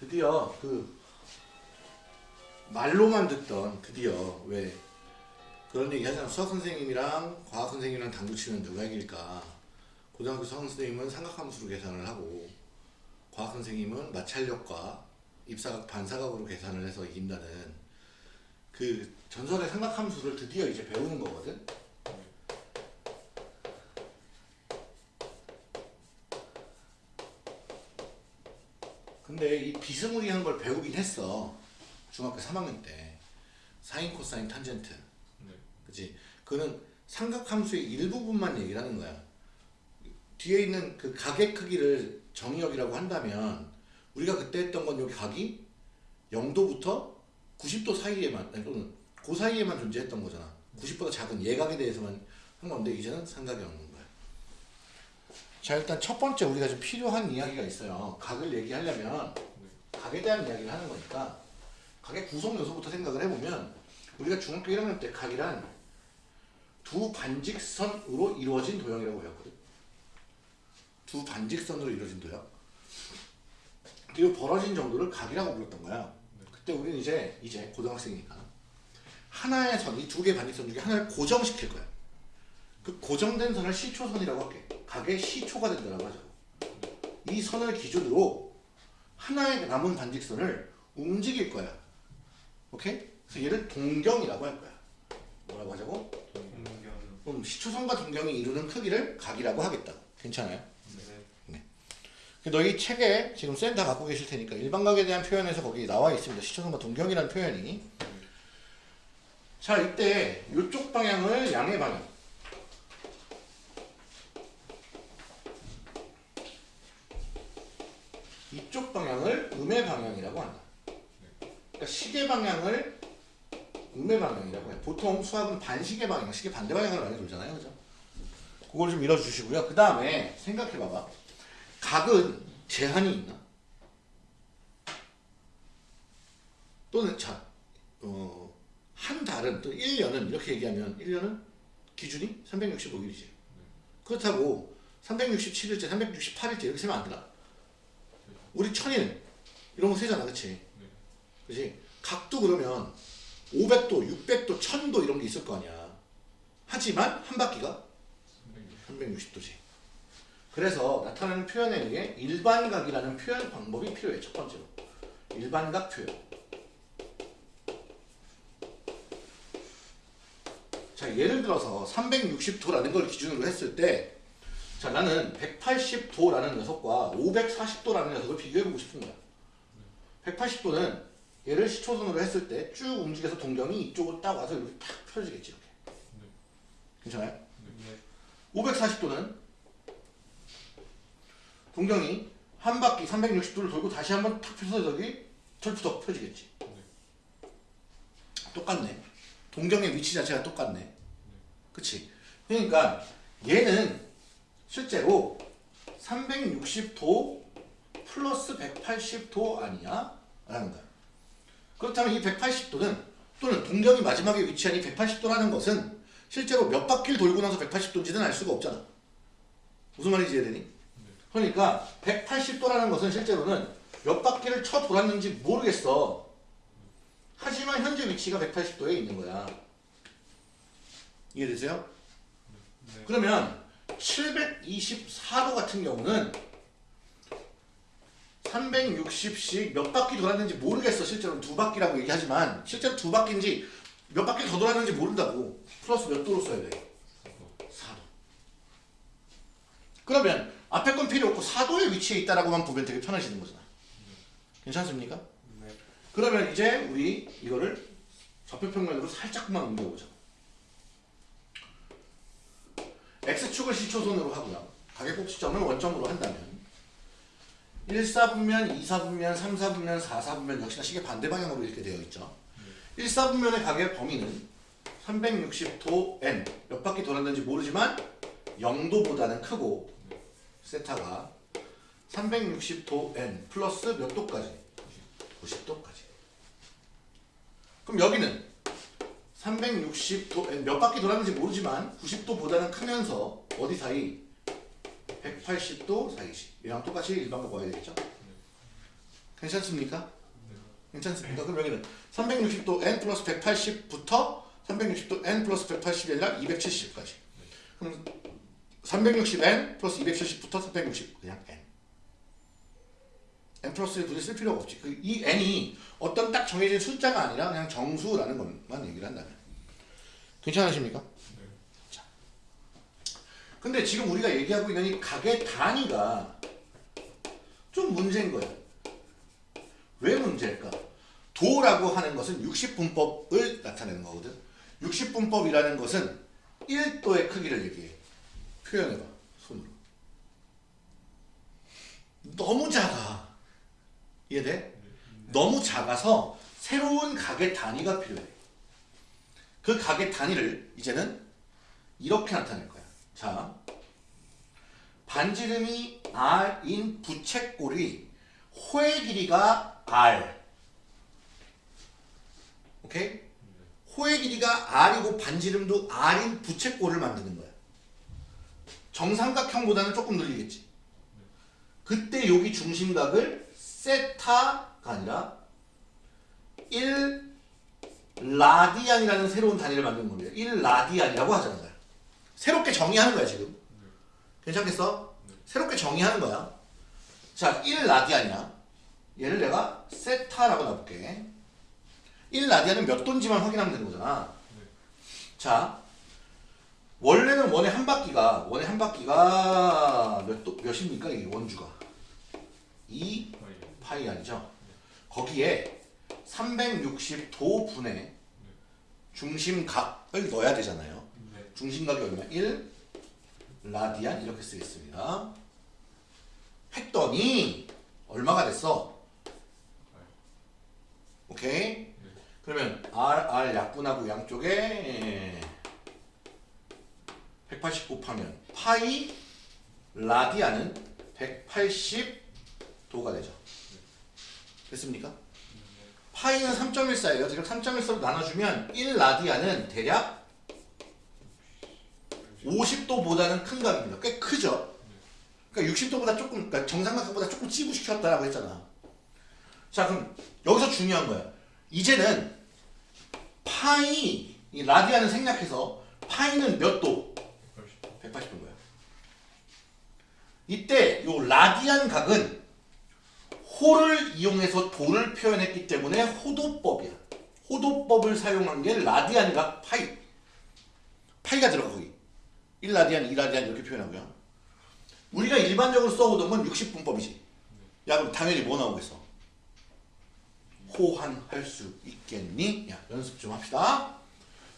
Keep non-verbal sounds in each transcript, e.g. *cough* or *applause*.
드디어 그 말로만 듣던 드디어 왜 그런 얘기 하잖아. 수학 선생님이랑 과학 선생님이랑 당구 치면 누가 이길까? 고등학교 수학 선생님은 삼각함수로 계산을 하고 과학 선생님은 마찰력과 입사각 반사각으로 계산을 해서 이긴다는 그 전설의 삼각함수를 드디어 이제 배우는 거거든? 근데 이 비스무리한 걸 배우긴 했어. 중학교 3학년 때. 사인 코사인 탄젠트. 네. 그치? 그는 삼각함수의 일부분만 얘기를 하는 거야. 뒤에 있는 그 각의 크기를 정의역이라고 한다면 우리가 그때 했던 건 여기 각이 0도부터 90도 사이에만 또는 그 사이에만 존재했던 거잖아. 90보다 작은 예각에 대해서만 한 건데 이제는 삼각이 없는 거야. 자 일단 첫 번째 우리가 좀 필요한 이야기가 있어요. 각을 얘기하려면 각에 대한 이야기를 하는 거니까 각의 구성 요소부터 생각을 해보면 우리가 중학교 1학년 때 각이란 두 반직선으로 이루어진 도형이라고 배웠거든. 두 반직선으로 이루어진 도형. 그리고 벌어진 정도를 각이라고 불렀던 거야 그때 우리는 이제 이제 고등학생이니까 하나의 선 이 두 개의 반직선 중에 하나를 고정시킬 거야 그 고정된 선을 시초선이라고 할게 각의 시초가 된다고 하죠 이 선을 기준으로 하나의 남은 반직선을 움직일 거야 오케이? 그래서 얘를 동경이라고 할 거야 뭐라고 하자고? 동경. 그럼 시초선과 동경이 이루는 크기를 각이라고 하겠다 괜찮아요? 네. 너희 책에 지금 쌤 다 갖고 계실 테니까 일반각에 대한 표현에서 거기 나와 있습니다. 시초선과 동경이라는 표현이. 자, 이때 이쪽 방향을 양의 방향. 이쪽 방향을 음의 방향이라고 한다. 그러니까 시계 방향을 음의 방향이라고 해. 보통 수학은 반시계 방향, 시계 반대 방향으로 많이 돌잖아요. 그죠? 그걸 좀 읽어주시고요. 그 다음에 생각해봐봐. 각은 제한이 있나? 또는 자, 어, 한 달은 또 1년은 이렇게 얘기하면 1년은 기준이 365일이지. 그렇다고 367일째, 368일째 이렇게 세면 안 되나? 우리 천일 이런 거 세잖아, 그치? 그치? 각도 그러면 500도, 600도, 1000도 이런 게 있을 거 아니야. 하지만 한 바퀴가 360도지. 그래서 나타나는 표현에 의해 일반각이라는 표현 방법이 필요해. 첫 번째로. 일반각 표현. 자, 예를 들어서 360도라는 걸 기준으로 했을 때 자, 나는 180도라는 녀석과 540도라는 녀석을 비교해보고 싶은 거야. 180도는 얘를 시초선으로 했을 때 쭉 움직여서 동경이 이쪽으로 딱 와서 이렇게 탁 펴지겠지, 이렇게. 괜찮아요? 네. 540도는 동경이 한 바퀴 360도를 돌고 다시 한번 탁 펴서 저기 철푸덕 펴지겠지. 똑같네. 동경의 위치 자체가 똑같네. 그치? 그러니까 얘는 실제로 360도 플러스 180도 아니야? 라는 거야. 그렇다면 이 180도는 또는 동경이 마지막에 위치한 이 180도라는 것은 실제로 몇 바퀴를 돌고 나서 180도인지는 알 수가 없잖아. 무슨 말인지 이해되니? 그러니까 180도라는 것은 실제로는 몇 바퀴를 쳐 돌았는지 모르겠어. 하지만 현재 위치가 180도에 있는 거야. 이해되세요? 네. 그러면 724도 같은 경우는 360씩 몇 바퀴 돌았는지 모르겠어. 실제로 두 바퀴라고 얘기하지만 실제로 두 바퀴인지 몇 바퀴 더 돌았는지 모른다고. 플러스 몇 도로 써야 돼? 4도. 그러면 앞에 건 필요 없고 4도의 위치에 있다라고만 보면 되게 편해지는 거잖아. 괜찮습니까? 네. 그러면 이제 우리 이거를 좌표평면으로 살짝만 옮겨보자. X축을 시초선으로 하고요. 가계곡시점을 원점으로 한다면 1사분면, 2사분면, 3사분면, 4사분면 역시나 시계 반대 방향으로 이렇게 되어 있죠. 1사분면의 가계 범위는 360도 n 몇 바퀴 돌았는지 모르지만 0도보다는 크고 세타가 360도 n 플러스 몇 도까지? 90도까지. 그럼 여기는 360도 몇 바퀴 돌았는지 모르지만 90도보다는 크면서 어디 사이? 180도 사이시. 얘랑 똑같이 일반 먹어야 되겠죠? 괜찮습니까? 괜찮습니까? 그럼 여기는 360도 n 플러스 180부터 360도 n 플러스 180이 아니라 270까지. 그럼 360n 플러스 270부터 360 그냥 n. n 플러스를 굳이 쓸 필요가 없지. 그 이 n이 어떤 딱 정해진 숫자가 아니라 그냥 정수라는 것만 얘기를 한다면. 괜찮으십니까? 자. 근데 지금 우리가 얘기하고 있는 이 가게 단위가 좀 문제인 거야. 왜 문제일까? 도라고 하는 것은 60분법을 나타내는 거거든. 60분법이라는 것은 1도의 크기를 얘기해. 표현해봐. 손으로. 너무 작아. 이해돼? 너무 작아서 새로운 가게 단위가 필요해. 그 가게 단위를 이제는 이렇게 나타낼 거야. 자, 반지름이 r인 부채꼴이 호의 길이가 r. 오케이? 호의 길이가 r이고 반지름도 r인 부채꼴을 만드는 거야. 정삼각형보다는 조금 늘리겠지. 그때 여기 중심각을 세타가 아니라 1 라디안이라는 새로운 단위를 만드는 겁니다. 1 라디안이라고 하잖아요. 새롭게 정의하는 거야 지금. 괜찮겠어? 새롭게 정의하는 거야. 자, 1 라디안이야. 얘를 내가 세타라고 놔볼게. 1 라디안은 몇 도인지만 확인하면 되는 거잖아. 자, 원래는 원의 한 바퀴가 원의 한 바퀴가 몇 도, 몇입니까 이게 원주가 2 파이 아니죠? 거기에 360도 분의 중심각을 넣어야 되잖아요. 네. 중심각이 얼마? 1 라디안 이렇게 쓰겠습니다. 했더니 얼마가 됐어? 오케이? 그러면 R, R 약분하고 양쪽에 180 곱하면 파이 라디안은 180도가 되죠. 됐습니까? 파이는 3.14예요. 지금 3.14로 나눠주면 1 라디안은 대략 50도보다는 큰 각입니다. 꽤 크죠? 그러니까 60도보다 조금, 그러니까 정삼각형보다 조금 찌부시켰다라고 했잖아. 자, 그럼 여기서 중요한 거야. 이제는 파이, 이 라디안을 생략해서 파이는 몇 도? 180도인 거야. 이때 요 라디안 각은 호를 이용해서 도를 표현했기 때문에 호도법이야. 호도법을 사용한 게 라디안 각 파이. 파이가 들어가 거기. 1라디안, 2라디안 이렇게 표현하고요. 우리가 일반적으로 써오던 건 60분법이지. 야 그럼 당연히 뭐 나오겠어? 호환할 수 있겠니? 야 연습 좀 합시다.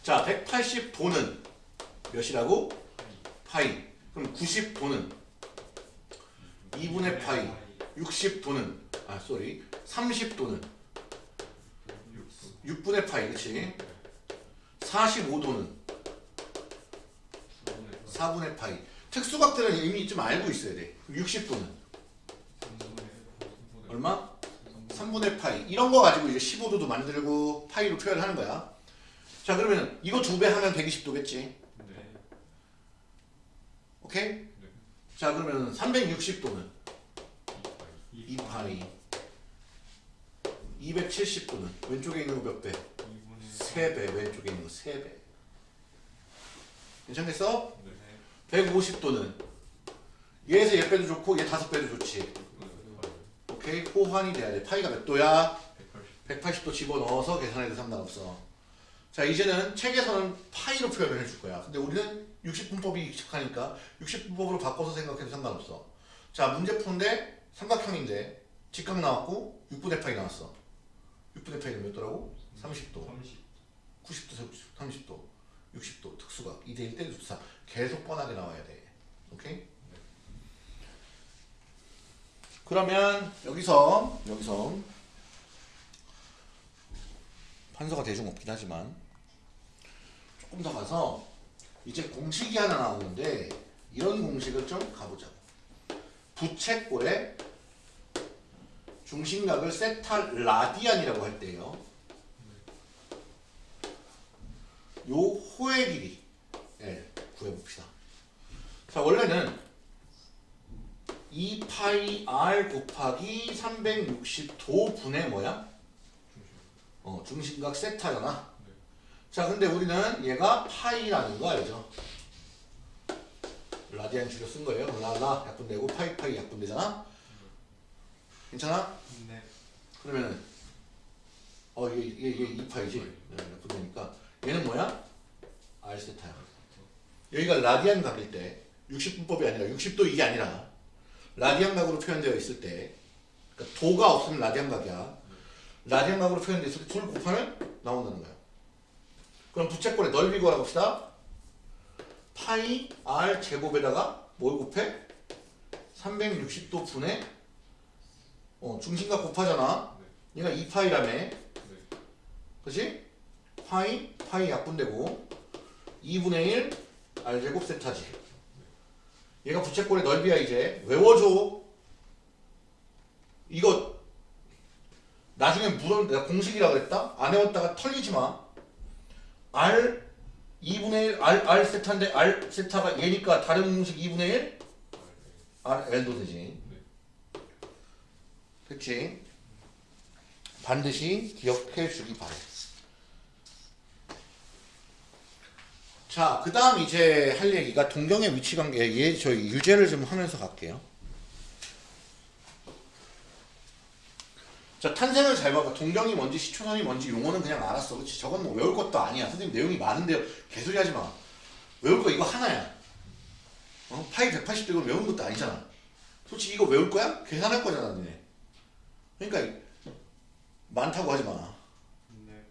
자 180도는 몇이라고? 파이. 그럼 90도는 2분의 파이. 60도는 아 sorry 30도는 6분의 파이 그치? 45도는 4분의 파이. 특수각들은 이미 좀 알고 있어야 돼. 60도는 얼마? 3분의 파이. 이런 거 가지고 이제 15도도 만들고 파이로 표현하는 거야. 자 그러면 이거 두 배 하면 120도겠지. 오케이? 자 그러면 360도는 2파이. 270도는 왼쪽에 있는 거 몇 배? 3배. 왼쪽에 있는 거 3배. 괜찮겠어? 150도는 얘에서 얘 빼도 좋고 얘 다섯 빼도 좋지. 오케이? 호환이 돼야 돼. 파이가 몇 도야? 180 도 집어넣어서 계산해도 상관없어. 자 이제는 책에서는 파이로 표현을 해줄 거야. 근데 우리는 60분법이 익숙하니까 60분법으로 바꿔서 생각해도 상관없어. 자 문제 푸는데 삼각형인데 직각 나왔고 6분의 파이 나왔어. 6분의 파이는 몇 도라고? 30도. 90도, 30도, 60도 특수각 2대1 때도 좋다. 계속 뻔하게 나와야 돼. 오케이? 그러면 여기서 여기서 판서가 대중 없긴 하지만 조금 더 가서 이제 공식이 하나 나오는데 이런 공식을 좀 가보자고. 부채꼴의 중심각을 세타 라디안이라고 할 때요. 요 호의 길이 예, 구해봅시다. 자 원래는 2파이 r 곱하기 360도 분의 뭐야? 어, 중심각 세타잖아. 자 근데 우리는 얘가 파이라는 거 알죠? 라디안 줄여 쓴 거예요. 라라 약분 되고 파이 파이 약분 되잖아. 괜찮아? 네. 그러면은 어 이게 이게, 이게 2파이지 네, 약분 되니까 얘는 뭐야? r 세타야. 여기가 라디안 각일 때 60분법이 아니라 60도 이게 아니라 라디안 각으로 표현되어 있을 때 그러니까 도가 없으면 라디안 각이야. 라디안 각으로 표현되어 있을 때 둘 곱하면 나온다는 거야. 그럼 부채꼴의 넓이 구하라 봅시다. 파이 r 제곱에다가 뭘 곱해? 360도 분의 어, 중심각 곱하잖아. 얘가 2파이라며. 네. 그치? 파이, 파이 약분되고 2분의 1 r제곱 세타지. 얘가 부채꼴의 넓이야 이제. 외워줘. 이거 나중에 물어 내가 공식이라 그랬다? 안 외웠다가 털리지 마. R 2분의 1 r, r 세타인데 r 세타가 얘니까 다른 공식 2분의 1 r l도 되지. 그치? 반드시 기억해 주기 바래. 자, 그 다음 이제 할 얘기가 동경의 위치 관계, 얘 저희 유제를 좀 하면서 갈게요. 자, 탄생을 잘 봐봐. 동경이 뭔지, 시초선이 뭔지, 용어는 그냥 알았어. 그치? 저건 뭐 외울 것도 아니야. 선생님 내용이 많은데요. 개소리 하지 마. 외울 거 이거 하나야. 어? 파이 180도 이거 외우는 것도 아니잖아. 솔직히 이거 외울 거야? 계산할 거잖아, 니네. 그러니까 많다고 하지 마. 네.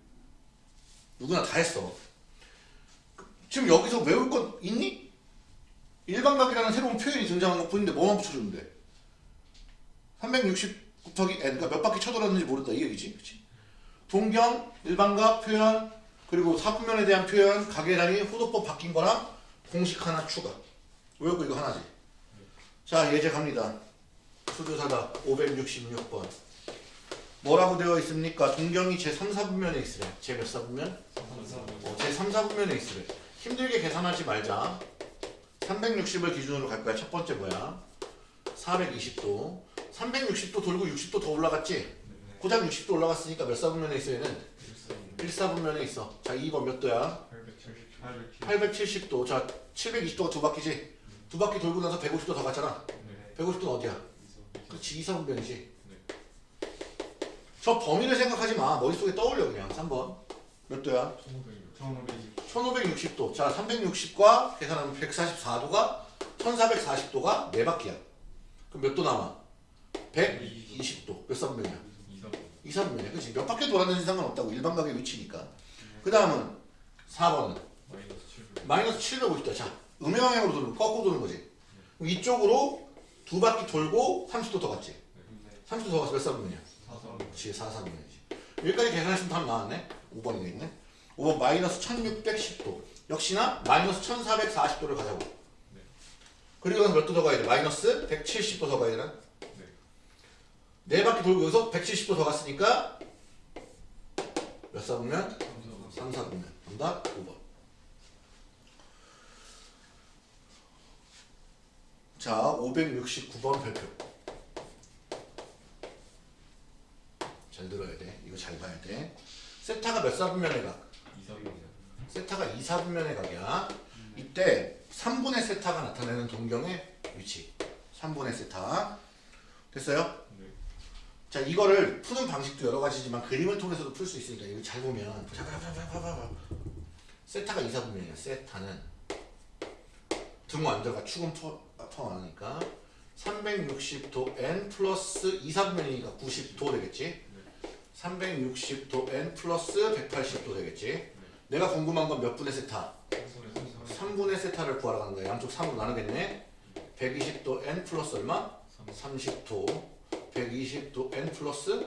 누구나 다 했어. 지금 여기서 외울 것 있니? 일반각이라는 새로운 표현이 등장한 거 보이는데 뭐만 붙여주면 돼? 360 곱하기 n 그러니까 몇 바퀴 쳐돌았는지 모른다 이 얘기지 그치? 동경, 일반각 표현 그리고 사분면에 대한 표현, 단위, 호도법 바뀐 거랑 공식 하나 추가 거 이거 하나지 자 예제 갑니다 수두사다 566번 뭐라고 되어 있습니까? 동경이 제 3, 4분면에 있으래 제몇 사분면? 어, 제 3, 4분면에 있으래. 힘들게 계산하지 말자. 360을 기준으로 갈 거야. 첫 번째 뭐야? 420도. 360도 돌고 60도 더 올라갔지? 고작 60도 올라갔으니까 몇 사분면에 있어 얘는? 1사분면에 있어. 자 2번 몇 도야? 870. 870도. 자 720도가 두 바퀴지? 두 바퀴 돌고 나서 150도 더 갔잖아. 네. 150도는 어디야? 그렇지 2사분면이지. 저 범위를 생각하지 마. 머릿속에 떠올려 그냥. 3번. 몇 도야? 1520. 1560도. 자, 360과 계산하면 144도가 1440도가 네 바퀴야. 그럼 몇 도 남아? 120도. 몇 사분면이야? 2사분면이야. 그치? 몇 바퀴 돌았는지 상관없다고. 일반각의 위치니까. 그 다음은 4번은 마이너스 마이너스 700. 750도. 자, 음영방향으로 도는, 거꾸로 도는 거지. 그럼 이쪽으로 두 바퀴 돌고 30도 더 갔지. 네. 30도 더 가서 몇 사분면이야? 4선. 그치, 4사분면이지. 여기까지 계산했으면 답 나왔네. 5번이 있네. 5번 마이너스 1610도. 역시나 마이너스 1440도를 가자고. 그리고 여기서 몇도 더 가야 돼? 마이너스 170도 더 가야 되나? 네. 네 바퀴 돌고 여기서 170도 더 갔으니까 몇 사분면? 3선. 3 사분면. 정답 5번. 자, 569번 별표. 잘 들어야 돼. 이거 잘 봐야 돼. 세타가 몇 사분면에 가? 2선입니다. 세타가 2사분면의 각이야. 이때 3분의 세타가 나타내는 동경의 위치. 3분의 세타. 됐어요? 네. 자, 이거를 푸는 방식도 여러 가지지만 그림을 통해서도 풀 수 있으니까 이거 잘 보면. 세타가 2사분면이야. 세타는 등호 안 들어가 축은 포- 포함하니까 360도 n 플러스 2사분면이니까 90도 되겠지? 360도 n 플러스 180도 되겠지? 내가 궁금한 건 몇 분의 세타? 3분의 세타를 구하러 가는 거야. 양쪽 3으로 나누겠네. 120도 n 플러스 얼마? 30도. 120도 n 플러스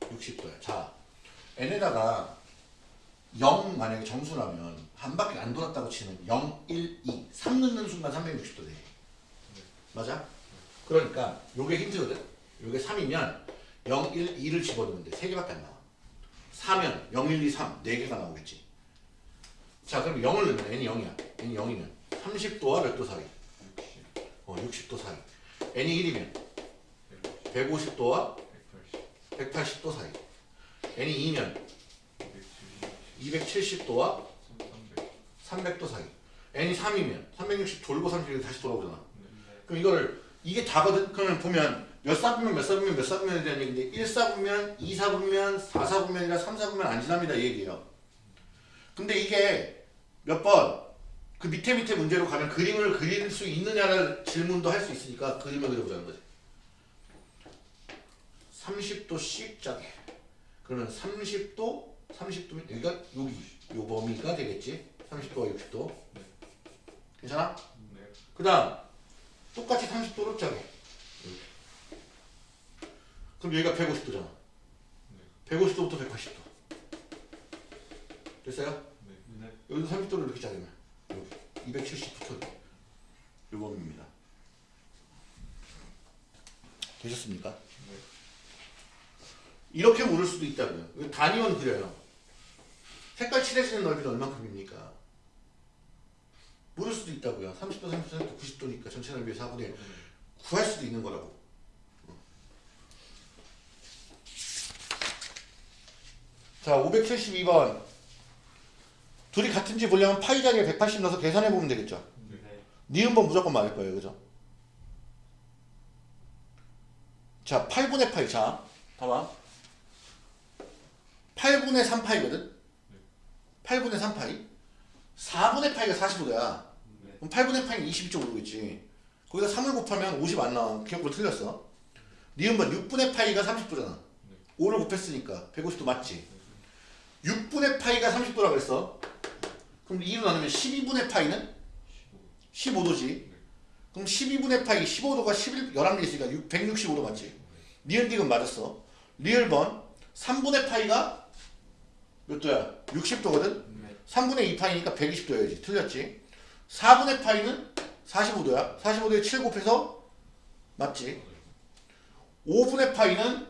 60도야. 자, n에다가 0 만약에 점수라면 한 바퀴 안 돌았다고 치면 0, 1, 2, 3 넣는 순간 360도 돼. 맞아? 그러니까 요게 힌트거든. 요게 3이면 0, 1, 2를 집어넣으면 돼. 3개밖에 안 나와. 4면 0, 1, 2, 3 4개가 나오겠지. 자 그럼 0을 넣으면 n이 0이야. n이 0이면 30도와 몇 도 사이? 60, 어 60도 사이. n이 1이면 150, 150도와 180, 180 도 사이. n이 2면 270, 270도와 300. 300 도 사이. n이 3이면 360 돌고 30이 다시 돌아오잖아. 네. 그럼 이거를 이게 다거든. 그러면 보면 몇 사분면 몇 사분면 몇 사분면에 대한 얘기인데 1 사분면, 2 사분면, 4 사분면이라 3 사분면 안 지납니다 이 얘기예요. 근데 이게 몇 번 그 밑에 밑에 문제로 가면 그림을 그릴 수 있느냐를 질문도 할 수 있으니까 그림을 그려보자는 거지. 30도씩 짜게. 그러면 30도, 30도면 여기가 여기 요 범위가 되겠지. 30도와 60도. 네. 괜찮아? 네. 그 다음 똑같이 30도로 짜게 그럼 여기가 150도잖아 150도부터 180도 됐어요? 네. 여기도 30도를 이렇게 짜면 여기 270부터 요 범위입니다 되셨습니까? 네. 이렇게 물을 수도 있다고요 단위원 그려요 색깔 칠해지는 넓이는 얼만큼입니까? 물을 수도 있다고요 30도 30도 90도니까 전체 넓이의 4분의 구할 수도 있는 거라고. 자, 572번. 둘이 같은 지 보려면 파이 자리에 180 넣어서 계산해 보면 되겠죠. 네. 니은번 무조건 맞을 거예요. 그죠? 자, 8분의 파이. 자, 봐봐. 8분의 3파이거든? 8분의 3파이. 4분의 파이가 45도야. 네. 그럼 8분의 파이는 22.5겠지. 거기다 3을 곱하면 50 안 나와. 기역은 틀렸어. 니은번 6분의 파이가 30도잖아. 5를 곱했으니까 150도 맞지. 6분의 파이가 30도라 그랬어. 그럼 2로 나누면 12분의 파이는 15. 15 도지. 그럼 12분의 파이 15도가 11, 11개 있으니까 6, 165도 맞지. 니은 디귿 맞았어. 리을번 3분의 파이가 몇 도야? 60도거든. 네. 3분의 2 파이니까 120도여야지. 틀렸지. 4분의 파이는 45도야. 45도에 7 곱해서 맞지. 5분의 파이는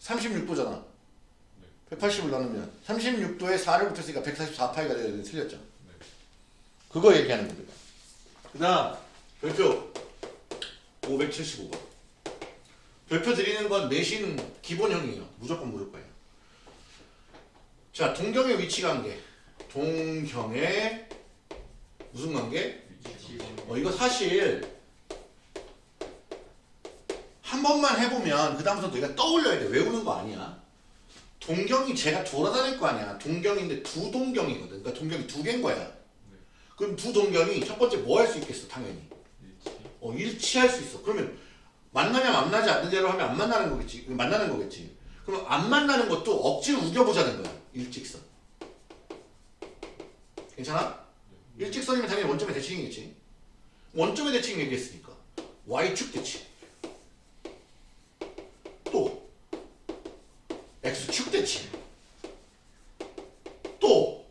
36도잖아. 180을 나누면 36도에 4를 곱했으니까 144파이가 되야 되는데 틀렸죠. 그거 얘기하는 겁니다. 그 다음 별표 575번. 별표 드리는 건 내신 기본형이에요. 무조건 물을 거예요. 자, 동경의 위치 관계. 동경의 무슨 관계? 어, 이거 사실 한 번만 해보면 그 다음부터 내가 떠올려야 돼. 외우는 거 아니야. 동경이 제가 돌아다닐 거 아니야. 동경인데 두 동경이거든. 그러니까 동경이 두 개인 거야. 그럼 두 동경이 첫 번째 뭐 할 수 있겠어? 당연히. 위치. 어, 일치할 수 있어. 그러면 만나면 만나지 않는 대로 하면 안 만나는 거겠지. 만나는 거겠지. 그럼 안 만나는 것도 억지로 우겨보자는 거야. 일직선. 괜찮아? 일직선이면 당연히 원점의 대칭이겠지. 원점의 대칭 얘기했으니까. y축 대칭. 또 x축 대칭. 또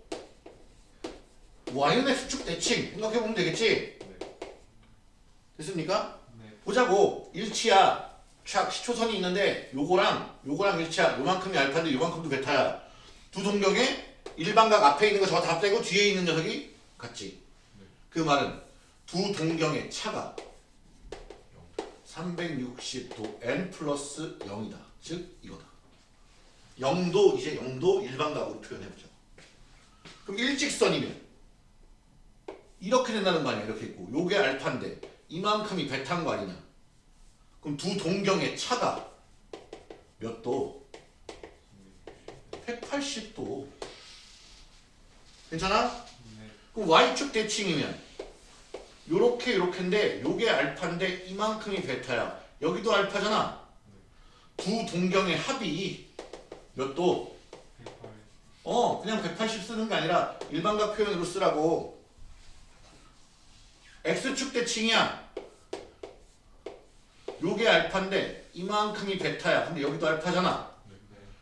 y는 x축 대칭. 생각해보면 되겠지. 네. 됐습니까? 네. 보자고 일치야 촥 시초선이 있는데 요거랑 요거랑 일치야 요만큼이 알파인데 요만큼도 베타야 두 동경에 일반각 앞에 있는 거 저거 다 빼고 뒤에 있는 녀석이 같지 그 말은 두 동경의 차가 360도 n 플러스 0이다 즉 이거다 0도 이제 0도 일반각으로 표현해보자 그럼 일직선이면 이렇게 된다는 거 아니야 이렇게 있고 요게 알파인데 이만큼이 베타인 거 아니냐 그럼 두 동경의 차가 몇 도? 180도 괜찮아? 네. 그럼 y축 대칭이면 요렇게 요렇게인데 요게 알파인데 이만큼이 베타야 여기도 알파잖아 두 동경의 합이 몇 도? 108. 어 그냥 180 쓰는 게 아니라 일반각 표현으로 쓰라고 x축 대칭이야 요게 알파인데 이만큼이 베타야 근데 여기도 알파잖아.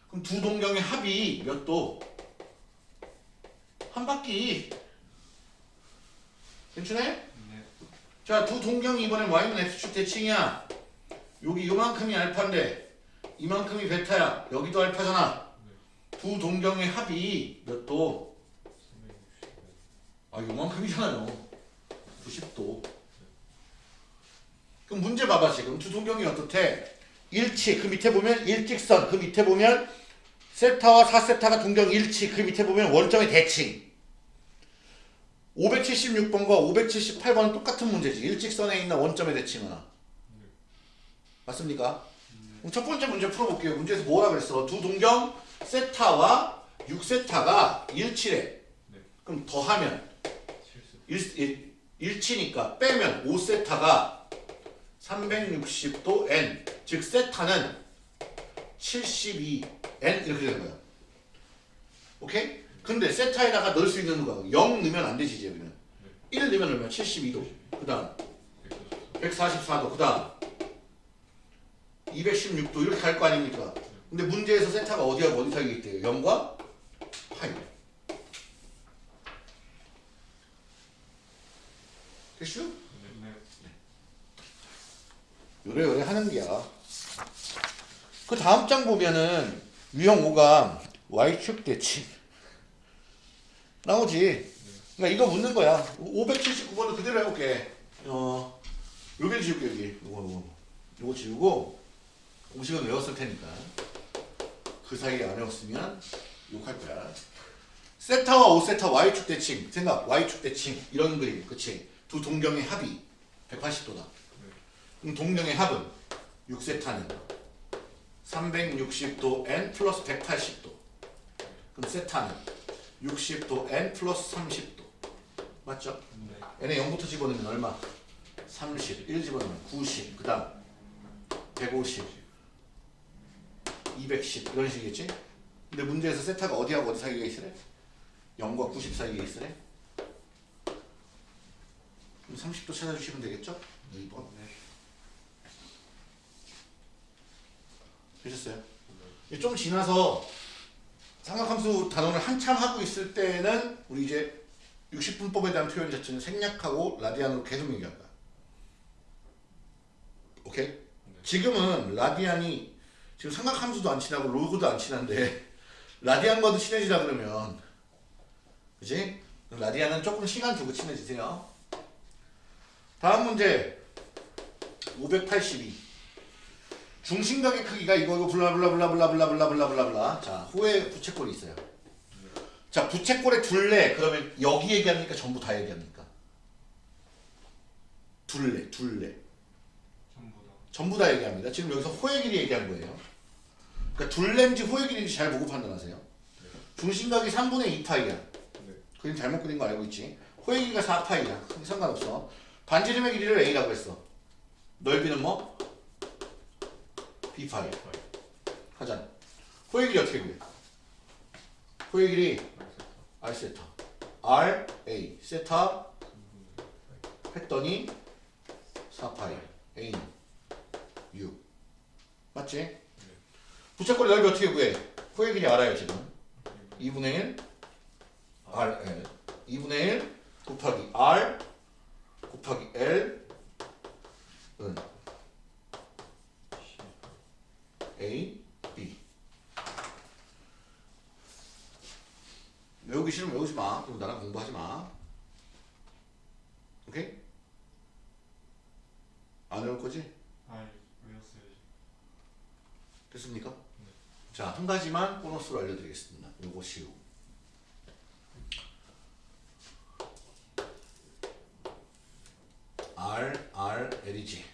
그럼 두 동경의 합이 몇 도? 한 바퀴 괜찮아? 네. 자두 동경이 이번엔 y는 x축 대칭이야 여기 요만큼이 알파인데 이만큼이 베타야 여기도 알파잖아 두 동경의 합이 몇 도? 아 요만큼이잖아요 90도. 그럼 문제 봐봐 지금. 두 동경이 어떻대? 일치 그 밑에 보면 일직선 그 밑에 보면 세타와 4세타가 동경 일치 그 밑에 보면 원점의 대칭. 576번과 578번은 똑같은 문제지. 일직선에 있는 원점의 대칭은. 맞습니까? 그럼 첫 번째 문제 풀어볼게요. 문제에서 뭐라 그랬어? 두 동경 세타와 6세타가 일치래. 네. 그럼 더하면. 일치니까 빼면 5세타가 360도 n. 즉 세타는 72n 이렇게 되는 거야. 오케이? 근데 세타에다가 넣을 수 있는 거야. 0 넣으면 안 되지 이제 여기는. 1 넣으면 얼마 72도. 그 다음 144도. 그 다음 216도. 이렇게 갈 거 아닙니까? 근데 문제에서 세타가 어디하고 어디 사이에 있대요? 0과 파이 됐슈? 네. 요래 요래 하는 게야. 그 다음 장 보면은 유형 5가 y축 대칭 나오지. 그러니까 이거 묻는 거야. 579번은 그대로 해볼게. 어, 여기 지울게 여기. 요거 요거. 요거 지우고 공식은 외웠을 테니까. 그 사이에 안 외웠으면 욕할 거야. 세타와 5세타 y축 대칭 생각 y축 대칭 이런 그림 그치 두 동경의 합이 180도다 그럼 동경의 합은 6세타는 360도 n 플러스 180도 그럼 세타는 60도 n 플러스 30도 맞죠? 네. n에 0부터 집어넣으면 얼마? 30, 1 집어넣으면 90, 그 다음 150, 210 이런 식이겠지? 근데 문제에서 세타가 어디하고 어디 사이에 있으래? 0과 90 사이에 있으래? 그럼 30도 찾아주시면 되겠죠? 2번 되셨어요? 이제 좀 지나서 삼각함수 단원을 한참 하고 있을 때는 우리 이제 60분법에 대한 표현 자체는 생략하고 라디안으로 계속 거야. 오케이? 지금은 라디안이 지금 삼각함수도 안 친하고 로그도 안 친한데 라디안과도 친해지라 그러면 그지? 라디안은 조금 시간 두고 친해지세요. 다음 문제. 582 중심각의 크기가 이거고 블라블라블라블라블라블라블라블라 자 호의 부채꼴이 있어요. 자 부채꼴의 둘레. 그러면 여기 얘기합니까? 전부 다 얘기합니까? 둘레 둘레. 전부 다. 전부 다 얘기합니다. 지금 여기서 호의 길이 얘기한 거예요. 그러니까 둘레인지 호의 길인지 잘 보고 판단하세요. 중심각이 3분의 2파이야. 네. 그림 잘못 그린 거 알고 있지? 호의 길이가 4파이야. 상관없어 반지름의 길이를 A라고 했어 넓이는 뭐? B파이 하자. 호의 길이 어떻게 구해? 호의 길이 R 세타. R A 세타 했더니 4파이 A는 6 맞지? 부채꼴 넓이 어떻게 구해? 호의 길이 알아요 지금 2분의 1 R L 2분의 1 곱하기 R 곱하기 L 은 A, B. 외우기 싫으면 외우지 마. 그리고 나랑 공부하지 마. 오케이? 안 외울 거지? 아, 외웠어요. 됐습니까? 자, 한 가지만 보너스로 알려드리겠습니다. 요거 시우. R, R, L이지.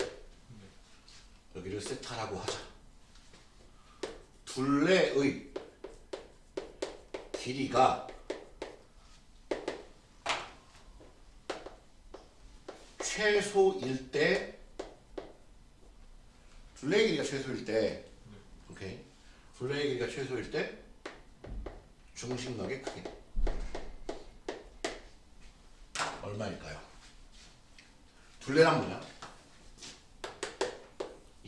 여기를 세타라고 하자. 둘레의 길이가 최소일 때 둘레의 길이가 최소일 때 오케이 둘레의 길이가 최소일 때 중심각의 크기 얼마일까요? 둘레란 뭐냐?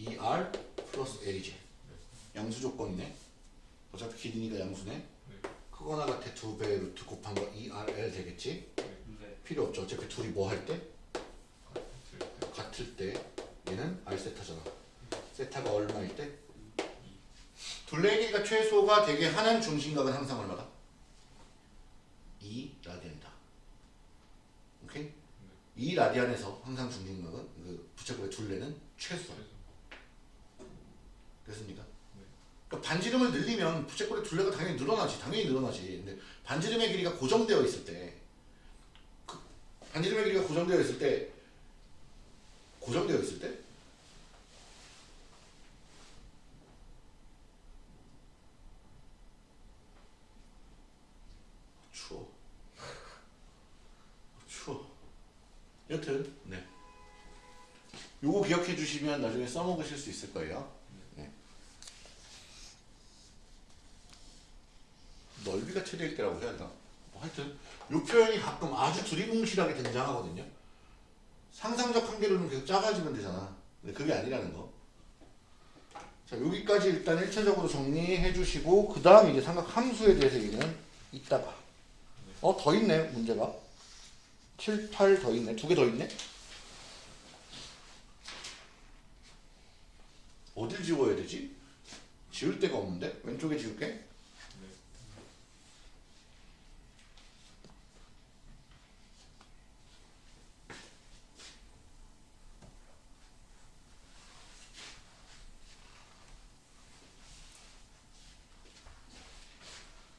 2R 플러스 L이지 양수 조건이네 어차피 길이니까 양수네 크거나 같아 두배 루트 곱한 거 2RL 되겠지? 네. 필요 없죠 어차피 둘이 뭐 할 때? 같을 때. 얘는 R 세타잖아 세타가 얼마일 때? 둘레의 길이가 최소가 되게 하는 중심각은 항상 얼마다? 2 라디안이다 이 라디안에서 항상 중심각은 그 부채꼴의 둘레는 최소. 됐습니까? 그러니까 반지름을 늘리면 부채꼴의 둘레가 당연히 늘어나지. 당연히 늘어나지. 근데 반지름의 길이가 고정되어 있을 때, 그 반지름의 길이가 고정되어 있을 때, 고정되어 있을 때, 추워. *laughs* 추워. 여튼, 네. 요거 기억해 주시면 나중에 써먹으실 수 있을 거예요. 네. 넓이가 최대일 때라고 해야 되나? 뭐 하여튼 요 표현이 가끔 아주 두리뭉실하게 등장하거든요. 상상적 한계로는 계속 작아지면 되잖아. 근데 그게 아니라는 거. 자 여기까지 일단 1차적으로 정리해 주시고 그 다음 이제 삼각 함수에 대해서 얘기는 이따가. 어 더 있네 문제가. 7, 8 더 있네. 두 개 더 있네. 어딜 지워야 되지? 지울 데가 없는데? 왼쪽에 지울게.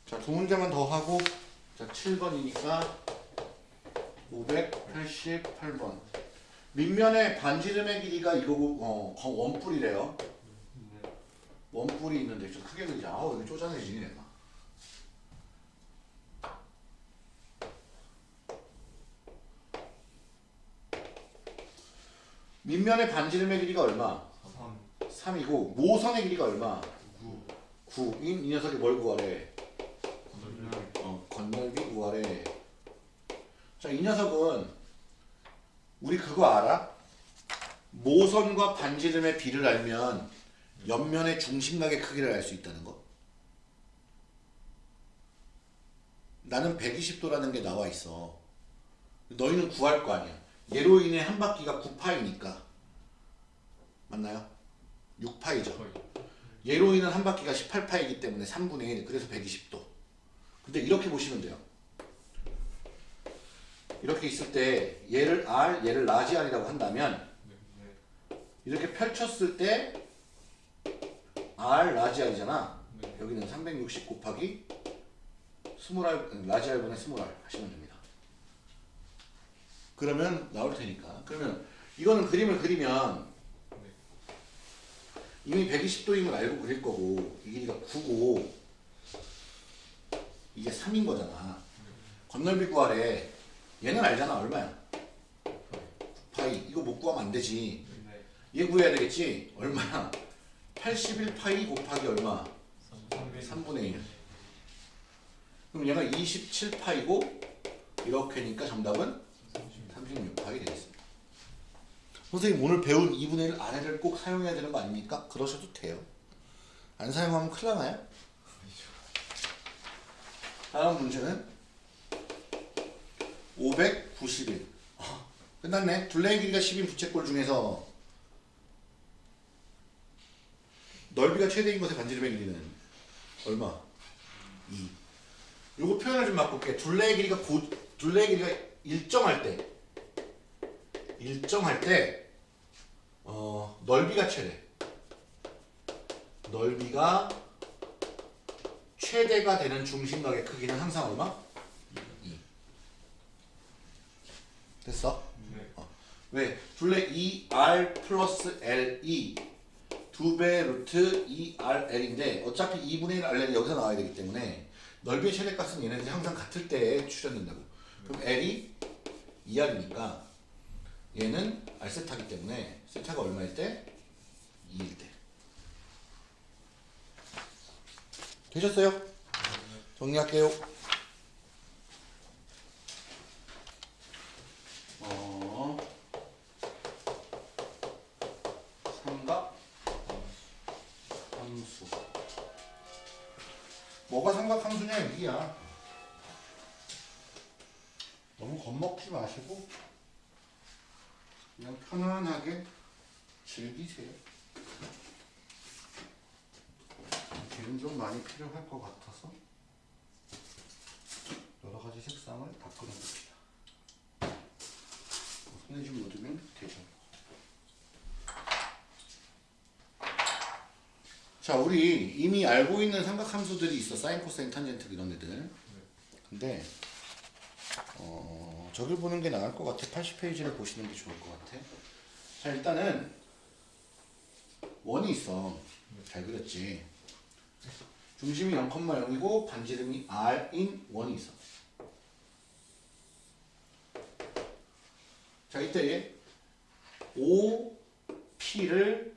자, 두 문제만 더 하고 자, 7번이니까 588번. 밑면의 반지름의 길이가 이거고 어, 거- 원뿔이래요. 네. 원뿔이 있는데 좀 크게 그리자. 아우 여기 쪼잔해지네 내가. 밑면의 반지름의 길이가 얼마? 3 3이고 모선의 길이가 얼마? 9 9. 이, 이 녀석이 뭘 구하래? 건널비 어, 건널비 구하래. 자, 이 녀석은 우리 그거 알아? 모선과 반지름의 비를 알면 옆면의 중심각의 크기를 알 수 있다는 거. 나는 120도라는 게 나와 있어. 너희는 구할 거 아니야. 얘로 인해 한 바퀴가 9파이니까. 맞나요? 6파이죠. 거의 얘로 인한 한 바퀴가 18파이기 때문에 3분의 1 그래서 120도 근데 이렇게 보시면 돼요 이렇게 있을 때 얘를 R 얘를 large R이라고 한다면 이렇게 펼쳤을 때 R large R이잖아 네. 여기는 360 곱하기 20R 라지 R분의 20R 하시면 됩니다 그러면 나올 테니까 그러면 이거는 그림을 그리면 이미 120도임을 알고 그릴 거고 이 길이가 9고 이게 3인 거잖아. 건널비 구하래. 얘는 알잖아. 얼마야? 9파이. 이거 못 구하면 안 되지. 네. 얘 구해야 되겠지? 얼마야? 81파이 곱하기 얼마? 3분의 1. 그럼 얘가 27파이고 이렇게니까 정답은 36파이 되겠습니다. 선생님 오늘 배운 2분의 1 아래를 꼭 사용해야 되는 거 아닙니까? 그러셔도 돼요. 안 사용하면 큰일 나나요? 다음 문제는 591. 어, 끝났네. 둘레의 길이가 10인 부채꼴 중에서 넓이가 최대인 것의 반지름의 길이는 얼마? 2. 요거 표현을 좀 바꿀게. 둘레의 길이가 고, 둘레의 길이가 일정할 때 일정할 때 어, 넓이가 최대. 넓이가 최대가 되는 중심각의 크기는 항상 얼마? 2. 됐어? 네. 왜? 둘레 2R 플러스 LE 두배 루트 2RL인데 어차피 2분의 1 RL이 여기서 나와야 되기 때문에 넓이의 최대값은 얘네들이 항상 같을 때에 출현된다고. 그럼 L이 2R이니까 얘는 R 세타기 때문에 세타가 얼마일 때? 2일 때. 되셨어요? 정리할게요. 뭐가 삼각 함수냐 여기야. 너무 겁먹지 마시고 그냥 편안하게 즐기세요. 기름 좀 많이 필요할 것 같아서 여러 가지 색상을 다 끊어봅시다. 에너지 모드면 되죠. 자, 우리 이미 알고 있는 삼각함수들이 있어. 사인, 코사인, 탄젠트 이런 애들. 근데 어, 저길 보는 게 나을 것 같아. 80페이지를 보시는 게 좋을 것 같아. 자, 일단은 원이 있어. 잘 그렸지. 중심이 0,0이고 반지름이 r인 원이 있어. 자, 이때 OP를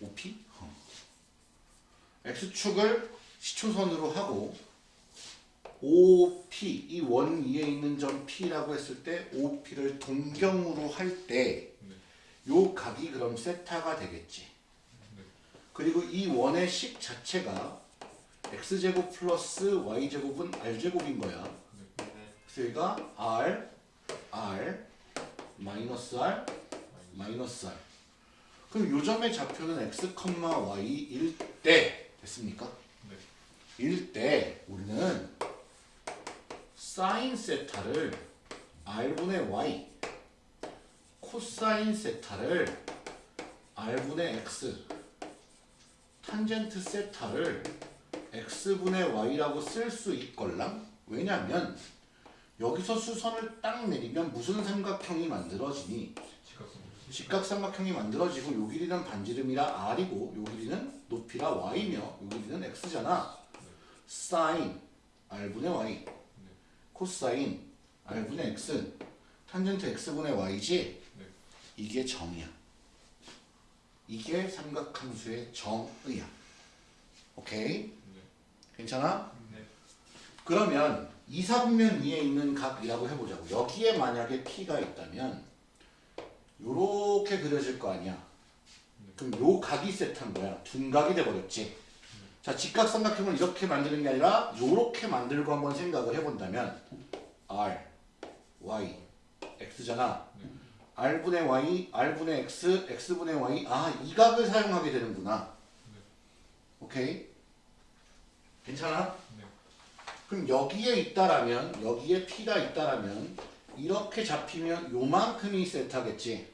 OP? 어. X축을 시초선으로 하고 OP 이 원 위에 있는 점 P라고 했을 때 OP를 동경으로 할 때요 각이 그럼 세타가 되겠지. 그리고 이 원의 식 자체가 x제곱 플러스 y제곱은 r제곱인 거야. 네. 그래서 여기가 r, r, 마이너스 r, 마이너스 r. 그럼 요 점의 좌표는 x, y일 때 됐습니까? 네. 일때 우리는 사인 세타를 r분의 y, 코사인 세타를 r분의 x, 탄젠트 세타를 x분의 y라고 쓸 수 있걸랑? 왜냐면 여기서 수선을 딱 내리면 무슨 삼각형이 만들어지니? 직각삼각형이 만들어지고 요 길이는 반지름이라 r이고 요 길이는 높이라 y며 요 길이는 x잖아. 사인 r분의 y 코사인 r분의 x 탄젠트 x분의 y지? 네. 이게 정이야. 이게 삼각함수의 정의야. 오케이? 네. 괜찮아? 네. 그러면 이사분면 위에 있는 각이라고 해보자고. 여기에 만약에 P가 있다면 요렇게 그려질 거 아니야. 그럼 요 각이 세트한 거야. 둔각이 돼버렸지. 자, 직각삼각형을 이렇게 만드는 게 아니라 요렇게 만들고 한번 생각을 해본다면 R, Y, X잖아. R분의 Y, R분의 X, X분의 Y. 아, 이 각을 사용하게 되는구나. 오케이? 괜찮아? 네. 그럼 여기에 있다라면 여기에 P가 있다라면 이렇게 잡히면 요만큼이 세타겠지.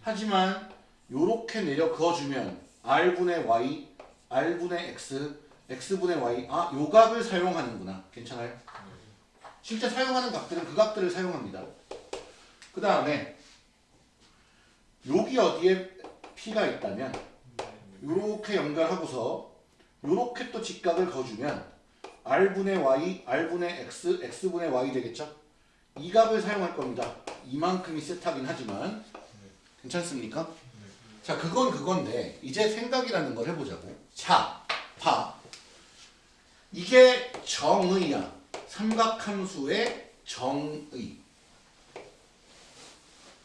하지만 요렇게 내려 그어주면 R분의 Y, R분의 X, X분의 Y 아 요각을 사용하는구나. 괜찮아요? 실제 사용하는 각들은 그 각들을 사용합니다. 그 다음에 여기 어디에 P가 있다면 요렇게 연결하고서 요렇게 또 직각을 그어주면 r분의 y, r분의 x, x분의 y 되겠죠? 이 값을 사용할 겁니다. 이만큼이 세타긴 하지만 괜찮습니까? 자, 그건 그건데 이제 생각이라는 걸 해보자고. 자, 봐. 이게 정의야. 삼각함수의 정의.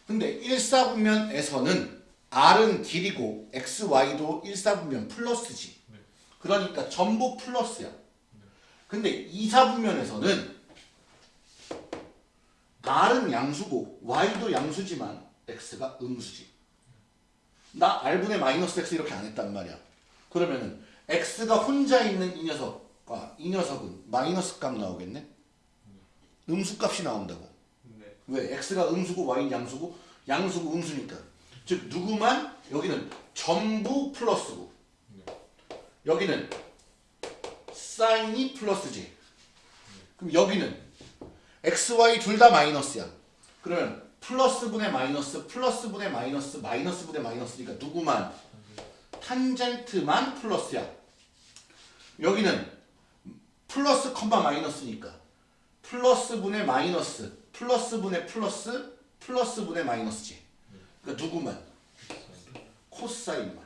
근데 일사분면에서는 r은 길이고 x, y도 일사분면 플러스지. 그러니까 전부 플러스야. 근데 이사분면에서는 r은 양수고 y도 양수지만 x가 음수지. 나 r분의 마이너스 x 이렇게 안 했단 말이야. 그러면은 x가 혼자 있는 이 녀석과 이 녀석은 마이너스 값 나오겠네? 음수 값이 나온다고. 네. 왜? x가 음수고 y는 양수고 양수고 음수니까. 즉 누구만 여기는 전부 플러스고 여기는 사인이 플러스지. 그럼 여기는 x, y 둘 다 마이너스야. 그러면 플러스분의 마이너스, 플러스분의 마이너스, 마이너스분의 마이너스니까 누구만? 탄젠트만 플러스야. 여기는 플러스 컴마 마이너스니까 플러스분의 마이너스, 플러스분의 플러스, 플러스분의 마이너스지. 그러니까 누구만? 코사인만.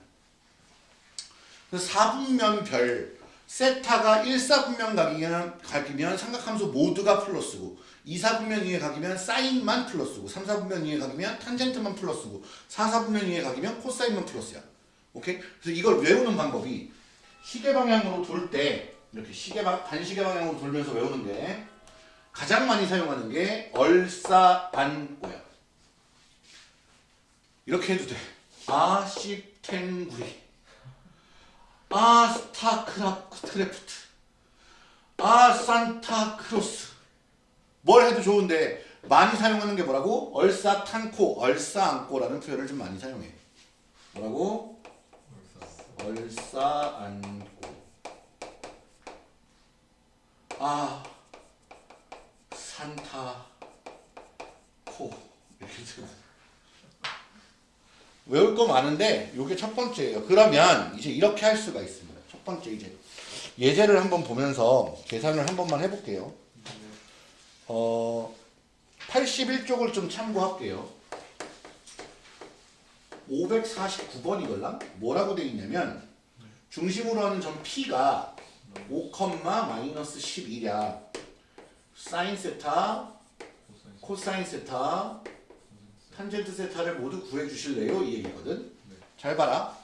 그래서 사분면별 세타가 1사분면 각이면, 각이면 삼각함수 모두가 플러스고 2사분면 위에 각이면 사인만 플러스고 3사분면 위에 각이면 탄젠트만 플러스고 4사분면 위에 각이면 코사인만 플러스야. 오케이? 그래서 이걸 외우는 방법이 시계 방향으로 돌 때 이렇게 시계 방, 반시계 방향으로 돌면서 외우는 게 가장 많이 사용하는 게 얼싸안고야. 이렇게 해도 돼. 아시탱구리. 아 스타크래프트 아 산타크로스 뭘 해도 좋은데 많이 사용하는 게 뭐라고? 얼싸탄코, 얼싸안고라는 표현을 좀 많이 사용해. 뭐라고? 얼싸안고. 아, 산타, 코 이렇게. 외울 거 많은데 이게 첫 번째예요. 그러면 이제 이렇게 할 수가 있습니다. 첫 번째 이제 예제를 한번 보면서 계산을 한 번만 해볼게요. 어, 81쪽을 좀 참고할게요. 549번이걸랑 뭐라고 돼 있냐면 중심으로 하는 점 P가 5, 마이너스 11이야. 사인 세타, 코사인 세타, 탄젠트 세타를 모두 구해 주실래요? 이 얘기거든. 잘 봐라.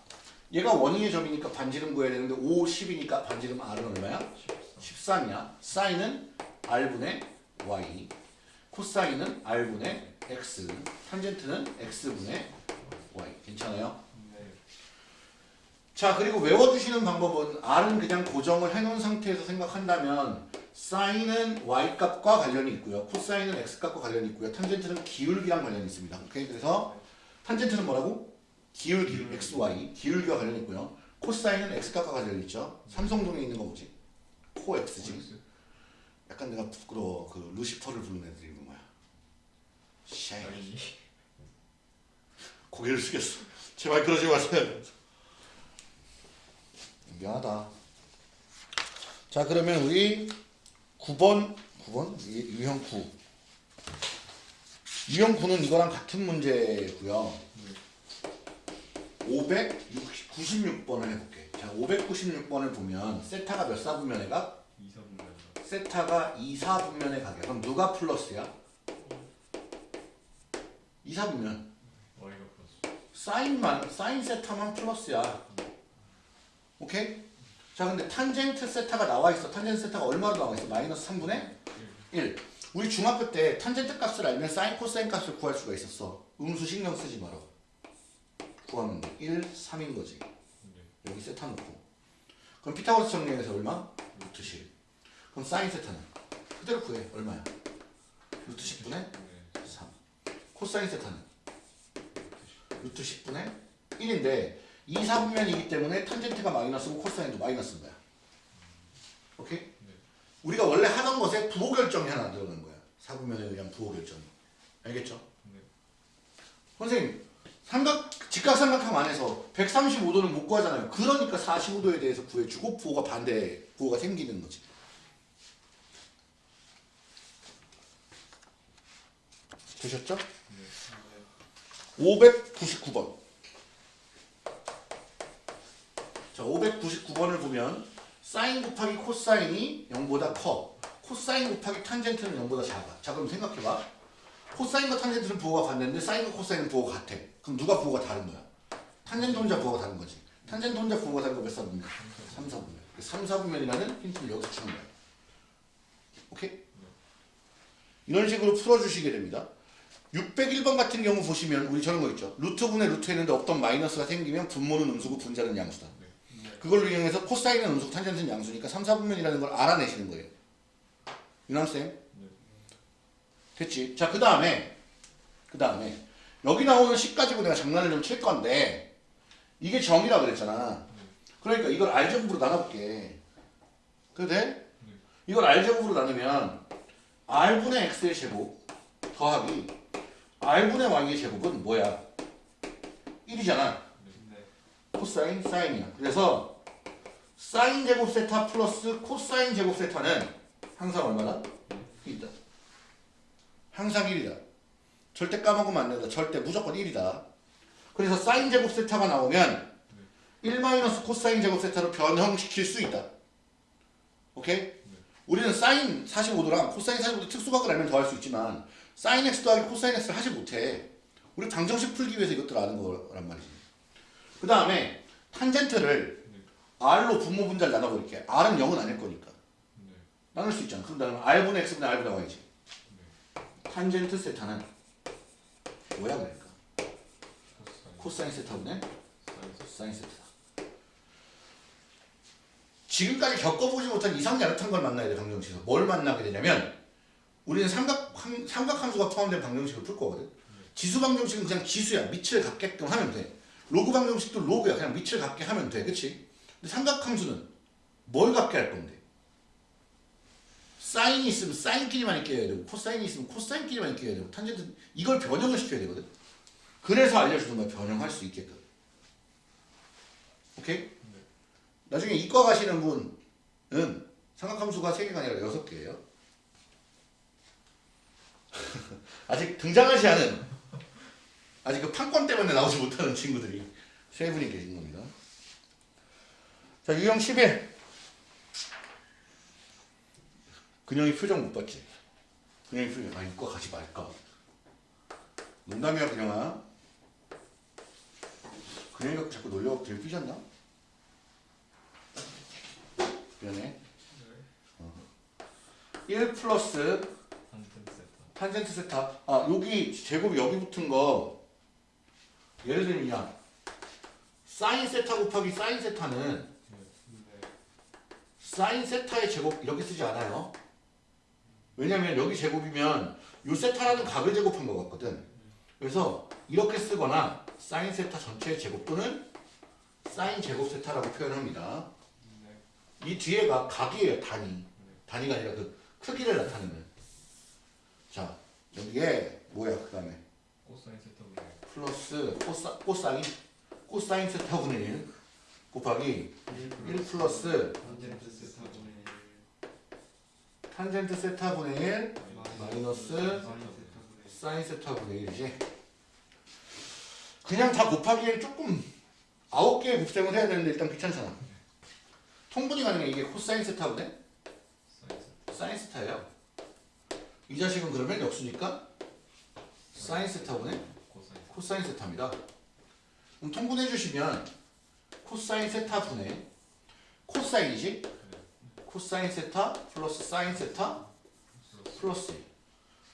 얘가 원위의 점이니까 반지름 구해야 되는데 5, 10이니까 반지름 R은 얼마야? 13 이야. 사인은 R분의 Y. 코사인은 R분의 X. 탄젠트는 X분의 Y. 괜찮아요? 자 그리고 외워주시는 방법은 R은 그냥 고정을 해놓은 상태에서 생각한다면 사인은 Y 값과 관련이 있고요. 코사인은 X 값과 관련이 있고요. 탄젠트는 기울기랑 관련이 있습니다. 오케이 그래서 탄젠트는 뭐라고? 기울기 XY 기울기와 관련이 있고요. 코사인은 X 값과 관련이 있죠. 삼성동에 있는 거 뭐지? 코 X지. 약간 내가 부끄러워. 그 루시퍼를 부르는 애들이 있는 거야. 샤이. 고개를 숙였어. 제발 그러지 마세요. 미안하다. 자 그러면 우리 9번 9번 유- 유형 9 유형 9는 이거랑 같은 문제고요. 596번을 해볼게. 자 596번을 보면 세타가 몇 사분면의 각? 세타가 2, 4분면의 각이야. 그럼 누가 플러스야? 2, 4분면. 사인만 사인 세타만 플러스야. 오케이? 자 근데 탄젠트 세타가 나와 있어. 탄젠트 세타가 얼마로 나와 있어? 마이너스 3분의 1. 우리 중학교 때 탄젠트 값을 알면 사인 코사인 값을 구할 수가 있었어. 음수 신경 쓰지 마라. 구하면 돼. 1, 3인 거지. 여기 세타 놓고. 그럼 피타고라스 정리해서 얼마? 루트 10. 그럼 사인 세타는 그대로 구해. 얼마야? 루트 10분의 3. 코사인 세타는 루트 10분의 1인데 2사분면이기 때문에 탄젠트가 마이너스고 코사인도 마이너스인 거야. 오케이? 우리가 원래 하던 것에 부호 결정이 하나 들어가는 거야. 4분면에 의한 부호 결정. 알겠죠? 선생님, 삼각 직각삼각형 안에서 135도는 못 구하잖아요. 그러니까 45도에 대해서 구해주고 부호가 반대 부호가 생기는 거지. 되셨죠? 599번. 자, 599번을 보면 사인 곱하기 코사인이 0보다 커. 코사인 곱하기 탄젠트는 0보다 작아. 자, 그럼 생각해봐. 코사인과 탄젠트는 부호가 반대인데 사인과 코사인은 부호가 같아. 그럼 누가 부호가 다른 거야? 탄젠트 혼자 부호가 다른 거지. 탄젠트 혼자 부호가 다른 거 몇 사분면? 3사분면. 3사분면이라는 힌트를 여기서 주는 거야. 오케이? 이런 식으로 풀어주시게 됩니다. 601번 같은 경우 보시면 우리 저런 거 있죠. 루트 분의 루트 했는데 없던 마이너스가 생기면 분모는 음수고 분자는 양수다. 그걸로 이용해서 코사인은 음수고 탄젠트는 양수니까 3, 4분면이라는 걸 알아내시는 거예요. 유남쌤? 됐지? 자, 그 다음에 그 다음에 여기 나오는 식 가지고 내가 장난을 좀 칠 건데 이게 정이라 그랬잖아. 그러니까 이걸 알제곱으로 나눠볼게. 그래도 돼? 이걸 알제곱으로 나누면 r분의 x의 제곱 더하기 r분의 y의 제곱은 뭐야? 1이잖아. 코사인 사인이야. 그래서 사인 제곱 세타 플러스 코사인 제곱 세타는 항상 얼마나? 1이다. 항상 1이다. 절대 까먹으면 안 된다. 절대 무조건 1이다. 그래서 사인 제곱 세타가 나오면 1 마이너스 코사인 제곱 세타로 변형시킬 수 있다. 오케이? 우리는 사인 45도랑 코사인 45도 특수각을 알면 더할 수 있지만 사인 x 더하기 코사인 x를 하지 못해. 우리 방정식 풀기 위해서 이것들을 아는 거란 말이지. 그 다음에 탄젠트를 r로 분모 분자를 나눠버릴게. r은 0은 아닐 거니까. 나눌 수 있잖아. 그럼 나는 r분의 x분의 r분의 y지. 탄젠트 세타는 뭐야 그러니까? 코사인 세타분의 사인 세타다. 지금까지 겪어보지 못한 이상 야릇한 걸 만나야 돼 방정식에서. 뭘 만나게 되냐면 우리는 삼각 삼- 삼각함수가 포함된 방정식을 풀 거거든. 지수 방정식은 그냥 지수야. 밑을 같게끔 하면 돼. 로그 방정식도 로그야. 그냥 밑을 같게 하면 돼. 그치? 근데 삼각함수는 뭘 같게 할 건데? 사인이 있으면 사인끼리만 있게 해야 되고 코사인이 있으면 코사인끼리만 있게 해야 되고 탄젠트 이걸 변형을 시켜야 되거든. 그래서 알려주는 거야. 변형할 수 있게끔. 오케이? 나중에 이과 가시는 분은 삼각함수가 3개가 아니라 6개예요. *laughs* 아직 등장하지 않은 아직 그 판권 때문에 나오지 못하는 친구들이 세 분이 계신 겁니다. 자, 유형 11. 근영이 표정 못 봤지? 근영이 표정, 아, 이과 가지 말까? 농담이야, 그냥아. 근영이가 자꾸 놀려갖고 되게 삐졌나? 미안해. 1 플러스 한텐 세타. 탄젠트 세타. 아, 여기 제곱이 여기 붙은 거 예를 들면 야 사인 세타 곱하기 사인 세타는 네. 사인 세타의 제곱 이렇게 쓰지 않아요. 왜냐면 여기 제곱이면 요 세타라는 각을 제곱한 것 같거든. 그래서 이렇게 쓰거나 사인 세타 전체의 제곱 또는 사인 제곱 세타라고 표현합니다. 네. 이 뒤에가 각이에요, 단위. 단위가 아니라 그 크기를 나타내는. 자, 여기에 뭐야, 그 다음에 플러스 코사, 코사인 코사인 세타분의 1 곱하기 1 플러스 탄젠트 세타 분의 탄젠트 세타분의 1 1 마이너스 사인 세타 분의 사인 세타분의 1이지. 그냥 다 곱하기엔 조금 아홉 개의 곱셈을 해야 되는데 일단 귀찮잖아. 통분이 가능해 이게 코사인 세타분의 사인 세타 사인 세타예요. 이 자식은 그러면 역수니까 사인 세타분의 코사인 세타입니다. 그럼 통분해 주시면 코사인 세타 분의 코사인이지? 코사인 세타 플러스 사인 세타 플러스 플러스 1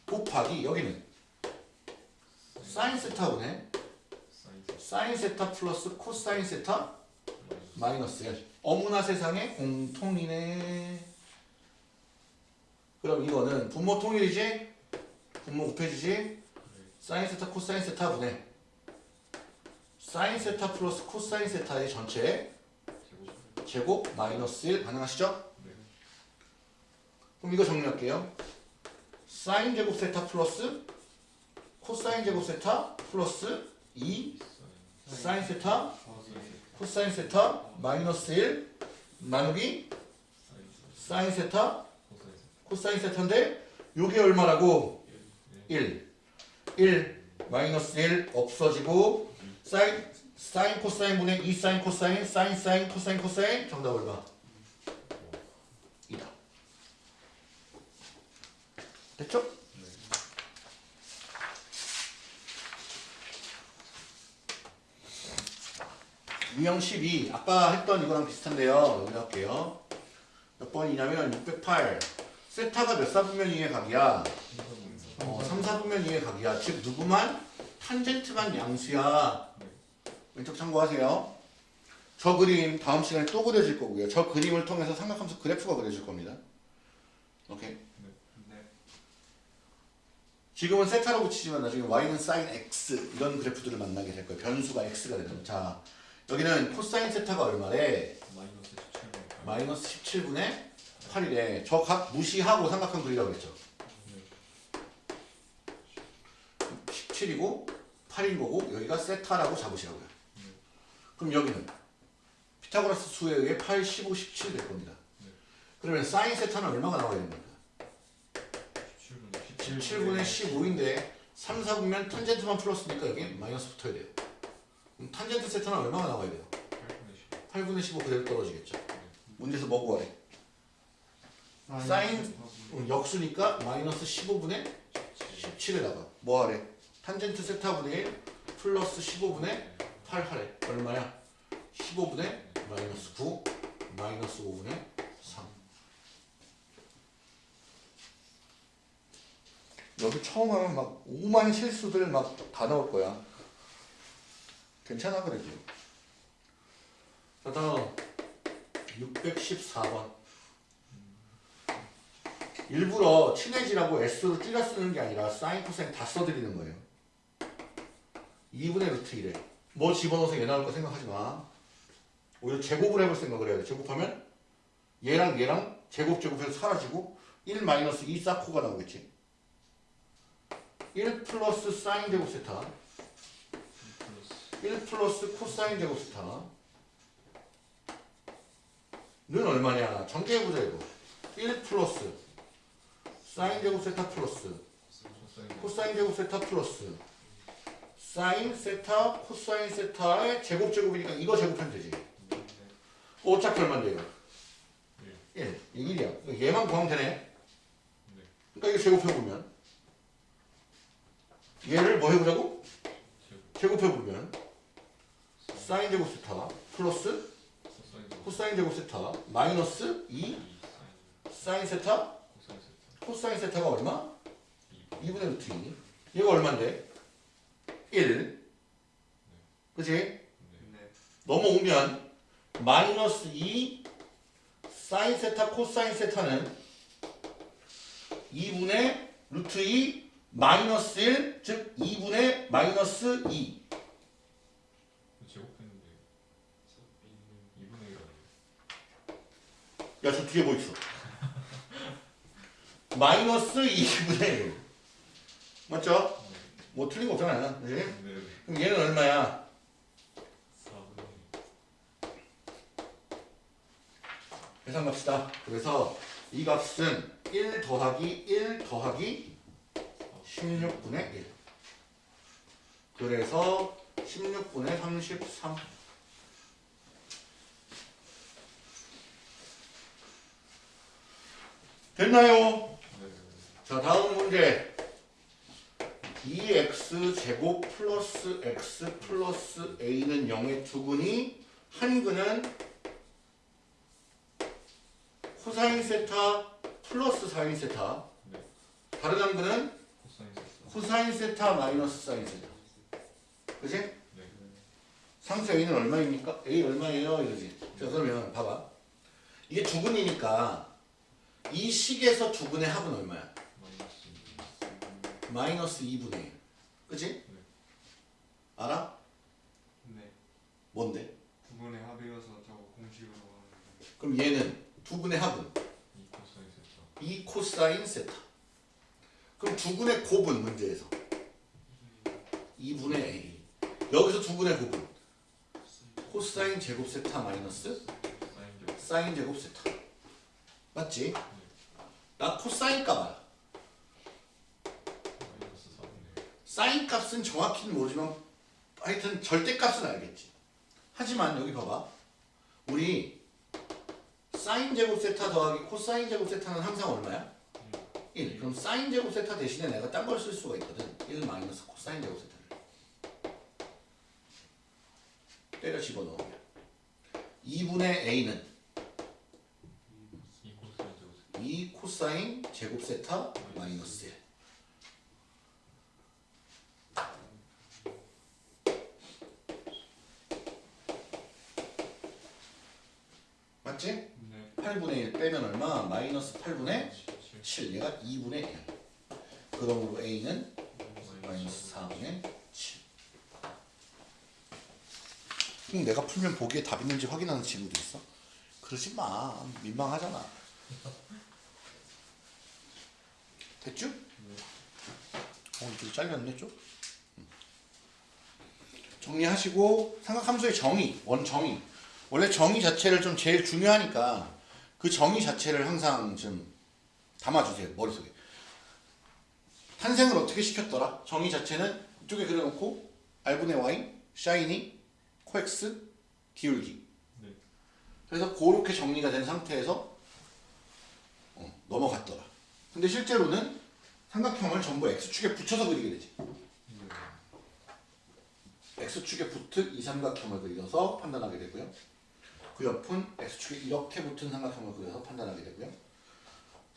곱하기 여기는 사인 세타 사인 세타 플러스 코사인 세타 마이너스 마이너스 1 어머나 세상에 공통이네 그럼 이거는 분모 통일이지? 분모 곱해주지? 사인 세타 코사인 세타 분의 사인 세타 플러스 코사인 세타의 전체 제곱 마이너스 1 가능하시죠? 네. 그럼 이거 정리할게요 사인 제곱 세타 플러스 코사인 제곱 세타 플러스 2 사인 세타 코사인 세타 마이너스 1 나누기 사인 세타 코사인 세타인데 요게 얼마라고? 1 1 1 마이너스 1 없어지고 사인 사인 코사인 분의 2 사인 코사인 사인 사인 코사인 코사인 정답 얼마? 2다. 됐죠? 유형 12 아까 했던 이거랑 비슷한데요. 여기 할게요. 몇 번이냐면 608 세타가 몇 사분면 이의 각이야? 어, 3, 4분면 이의 각이야. 즉 누구만 탄젠트만 양수야. 왼쪽 참고하세요. 저 그림 다음 시간에 또 그려질 거고요. 저 그림을 통해서 삼각함수 그래프가 그려질 겁니다. 오케이. 네. 지금은 세타로 붙이지만 나중에 y는 sin x 이런 그래프들을 만나게 될 거예요. 변수가 x가 되는. 자 여기는 코사인 세타가 얼마래? 마이너스 17 마이너스 17분의 8이래. 저 각 무시하고 삼각형 그리라고 했죠. 17이고 8인 거고 여기가 세타라고 잡으시라고요. 그럼 여기는 피타고라스 수에 의해 8, 15, 17 될 겁니다. 그러면 사인 세타는 얼마가 나와야 됩니까? 17분 17분의 15인데 3, 4분면 탄젠트만 플러스니까 여기 마이너스 붙어야 돼요. 그럼 탄젠트 세타는 얼마가 나와야 돼요? 8분의 15 그대로 떨어지겠죠. 문제에서 뭐 구하래? 사인 음, 역수니까 마이너스 15분의 17에다가 뭐 하래? 탄젠트 세타분의 1 플러스 15분의 8 하래. 얼마야? 15분의 마이너스 9 마이너스 5분의 3 여기 처음 하면 막 오만 실수들 막 다 나올 거야. 괜찮아 그래도. 자 다음 614번 일부러 친해지라고 S로 줄여 쓰는 게 아니라 사인, 코사인 다 써드리는 거예요. 2분의 루트 1에 뭐 집어넣어서 얘 나올 거 생각하지 마. 오히려 제곱을 해볼 생각을 해야 돼. 제곱하면 얘랑 얘랑 제곱 제곱해서 사라지고 1 마이너스 2 사코가 나오겠지. 1 플러스 사인 제곱 세타 플러스 1 플러스 코사인 제곱 세타 는 얼마냐? 전개해보자 이거 1 플러스 사인 제곱 세타 플러스 코사인 제곱 세타 플러스 사인 세타 코사인 세타의 제곱 제곱이니까 이거 제곱하면 되지 네. 어차피 얼마인데 이거 1 이게 1이야 얘만 구하면 되네 네. 그러니까 이거 제곱해보면 얘를 뭐 해보자고? 제곱 제곱 해보면 사인 제곱 세타 플러스 코사인 제곱 세타 마이너스 2 2 사인 세타 코사인 세타 코사인 세타가 얼마? 2 2분의 루트 2 얘가 얼마인데? 1 그치? 네. 넘어오면 마이너스 2 사인 세타 코사인 세타는 2분의 루트 2 마이너스 1 즉 2분의 마이너스 2 제곱했는데 2분의 1 아니에요? 야, 저 뒤에 뭐 있어? 마이너스 2분의 1. 맞죠? 뭐 틀린 거 없잖아요. 그지? 네. 네. 그럼 얘는 얼마야? 4분의 계산 갑시다. 그래서 이 값은 1 더하기 1 더하기 16분의 1. 그래서 16분의 33. 됐나요? 네. 자 다음 문제 2x 제곱 플러스 x 플러스 a는 0의 두 근이 한 근은 코사인 세타 플러스 사인 세타 네. 다른 한 근은 코사인 세타 코사인 세타 마이너스 사인 세타 그지? 네. 상수 a는 얼마입니까? a 얼마예요? 이러지 자 그러면 봐봐 이게 두 근이니까 이 식에서 두 근의 합은 얼마야? 마이너스 2 마이너스 2분의 1 그치? 알아? 네. 뭔데? 두 근의 합이어서 저거 공식으로 하는 그럼 얘는 두 근의 합은? 2 코사인 세타. 2 코사인 세타. 그럼 두 근의 곱은 문제에서? 2분의 a. 여기서 두 근의 곱은? 코사인 제곱. 세타 마이너스 사인 제곱. 사인 제곱 세타. 맞지? 나 코사인 값 알아 사인 값은 정확히는 모르지만 하여튼 절대값은 알겠지. 하지만 여기 봐봐. 우리 사인 제곱 세타 더하기 코사인 제곱 세타는 항상 얼마야? 1. 그럼 사인 제곱 세타 대신에 내가 딴 걸 쓸 수가 있거든. 1 마이너스 코사인 제곱 세타를. 때려 집어넣으면 2분의 a는 2 코사인 제곱 세타 2 코사인 제곱 세타 마이너스 1. 맞지? 네. 8분의 1 빼면 얼마? 마이너스 8분의 7 7. 얘가 2분의 1. 그러므로 a는 마이너스 4분의 7. 그럼 내가 풀면 보기에 답 있는지 확인하는 친구도 있어? 그러지 마. 민망하잖아. 됐죠? 어, 이거 잘렸네 좀. 음. 정리하시고 삼각함수의 정의, 원 정의. 원래 정의 자체를 좀 제일 중요하니까 그 정의 자체를 항상 좀 담아주세요 머릿속에. 탄생을 어떻게 시켰더라? 정의 자체는 이쪽에 그려놓고 r분의 y, 샤이니, 코엑스, 기울기. 네. 그래서 그렇게 정리가 된 상태에서 어, 넘어갔더라. 근데 실제로는 삼각형을 전부 x축에 붙여서 그리게 되지. x축에 붙은 이 삼각형을 그려서 판단하게 되고요. 그 옆은 x축에 이렇게 붙은 삼각형을 그려서 판단하게 되고요.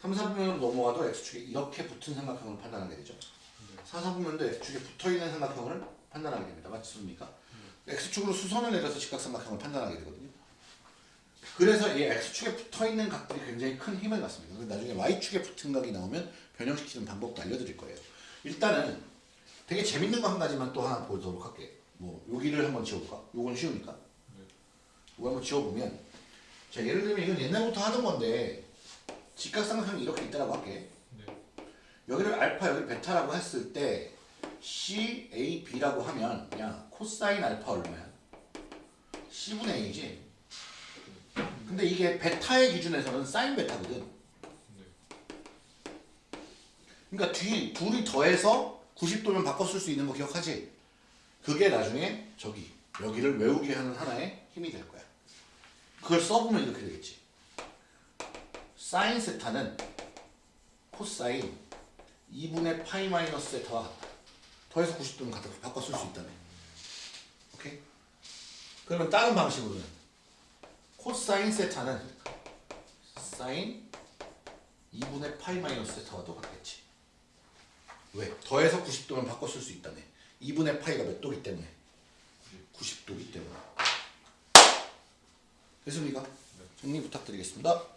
3, 4부면으로 넘어가도 x축에 이렇게 붙은 삼각형을 판단하게 되죠. 4, 4부면도 x축에 붙어있는 삼각형을 판단하게 됩니다. 맞습니까? x축으로 수선을 내려서 직각삼각형을 판단하게 되거든요. 그래서 이 x축에 붙어 있는 각들이 굉장히 큰 힘을 갖습니다. 나중에 y축에 붙은 각이 나오면 변형시키는 방법도 알려드릴 거예요. 일단은 되게 재밌는 거 한 가지만 또 하나 보도록 할게. 뭐 여기를 한번 지워볼까? 요건 쉬우니까. 네. 이거 한번 지워보면 자 예를 들면 이건 옛날부터 하던 건데 직각삼각형이 이렇게 있다라고 할게. 네. 여기를 알파 여기 베타라고 했을 때 C, A, B라고 하면 그냥 코사인 알파 얼마야? C분의 A지. 근데 이게 베타의 기준에서는 사인 베타거든. 네. 그러니까 뒤 둘이 더해서 90도면 바꿔 쓸 수 있는 거 기억하지? 그게 나중에 저기 여기를 외우게 하는 하나의 힘이 될 거야. 그걸 써보면 이렇게 되겠지. 사인 세타는 코사인 2분의 파이 마이너스 세타와 같다. 더해서 90도면 갖다 바꿔 쓸 수 있다네. 오케이? 그러면 다른 방식으로는 코사인 세타는 사인 2분의 파이 마이너스 세타와도 같겠지. 왜? 더해서 90도면 바꿔 쓸 수 있다네. 2분의 파이가 몇 도기 때문에? 90도기 때문에. 됐습니까? 정리 부탁드리겠습니다.